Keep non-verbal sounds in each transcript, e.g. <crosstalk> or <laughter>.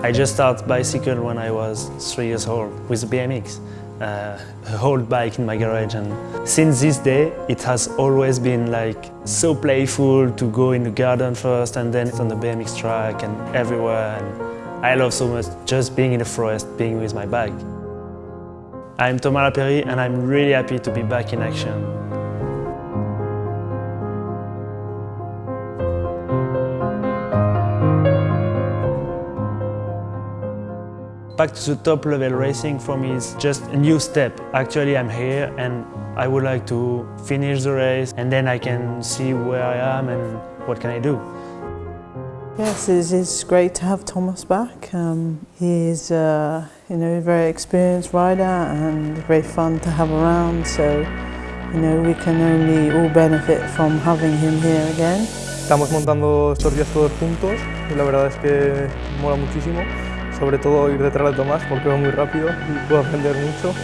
I just started bicycle when I was three years old with a BMX, uh, a old bike in my garage and since this day it has always been like so playful to go in the garden first and then on the BMX track and everywhere and I love so much just being in the forest, being with my bike. I'm Thomas Lapeyrie and I'm really happy to be back in action. Back to the top level racing for me is just a new step. Actually I'm here and I would like to finish the race and then I can see where I am and what can I do. Yes, it is great to have Thomas back. Um, he is uh, you know, a very experienced rider and very fun to have around so you know, we can only all benefit from having him here again. Estamos montando estos días todos juntos y la verdad es que mola muchísimo. Sobre todo ir detrás de Tomás porque va muy rápido y puedo aprender mucho.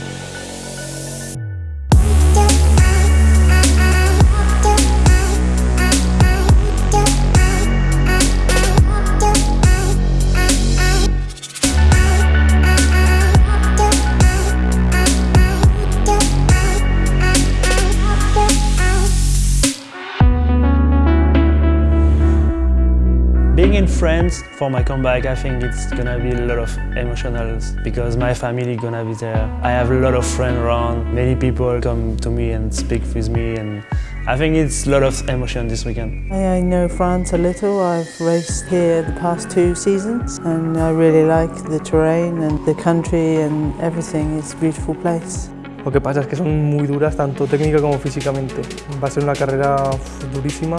Being in France for my comeback, I think it's gonna be a lot of emotionals because my family gonna be there. I have a lot of friends around, many people come to me and speak with me and I think it's a lot of emotion this weekend. I know France a little. I've raced here the past two seasons and I really like the terrain and the country and everything. It's a beautiful place. Lo que pasa es que son muy duras tanto técnica como físicamente. Va a ser una carrera durísima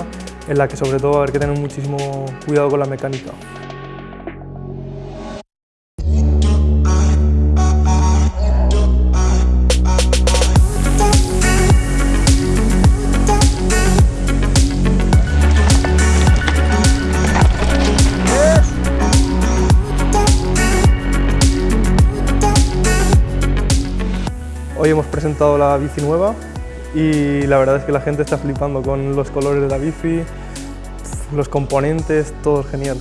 en la que sobre todo va a haber que tener muchísimo cuidado con la mecánica. Hoy hemos presentado la bici nueva y la verdad es que la gente está flipando con los colores de la bici, los componentes, todo genial.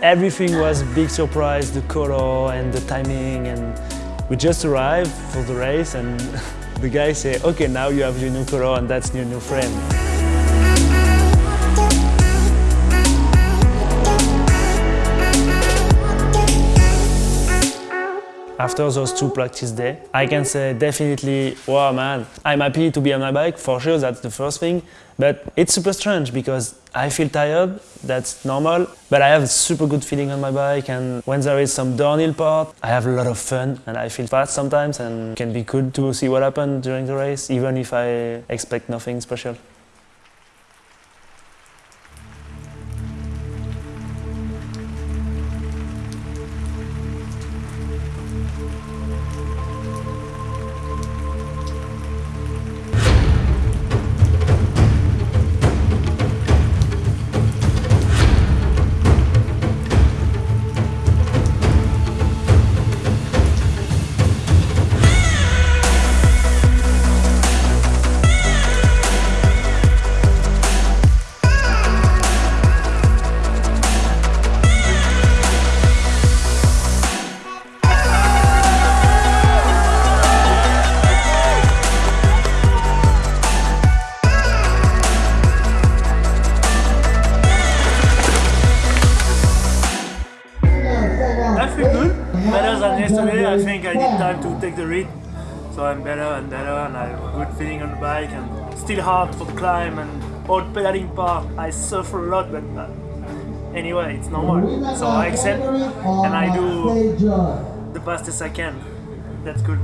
Everything was big surprise, the color and the timing and we just arrived for the race and <laughs> the guy said, okay now you have your new color and that's your new friend. After those two practice days, I can say definitely, wow man, I'm happy to be on my bike, for sure that's the first thing, but it's super strange because I feel tired, that's normal, but I have a super good feeling on my bike and when there is some downhill part, I have a lot of fun and I feel fast sometimes and it can be good to see what happens during the race, even if I expect nothing special. Better than yesterday. I think I need time to take the read. So I'm better and better and I have a good feeling on the bike and still hard for the climb and all pedaling part. I suffer a lot but uh, anyway it's normal. So I accept and I do the fastest I can. That's good.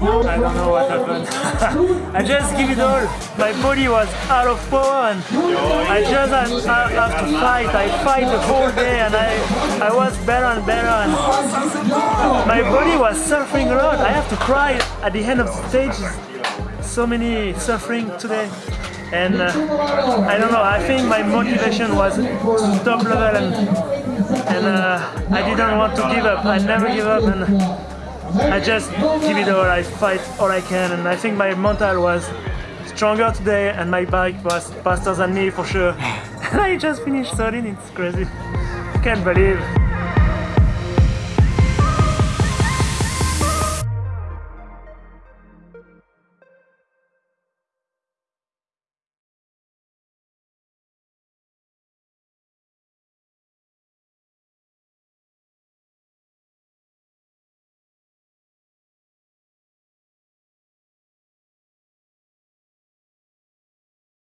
I don't know what happened. <laughs> I just give it all. My body was out of power and I just had, I have to fight. I fight the whole day and I, I was better and better and my body was suffering a lot. I have to cry at the end of the stage. So many suffering today. And uh, I don't know, I think my motivation was top level and, and uh, I didn't want to give up. I never give up and I just give it all. I fight all I can and I think my mental was stronger today and my bike was faster than me for sure. <laughs> And I just finished 13, it's crazy. Can't believe.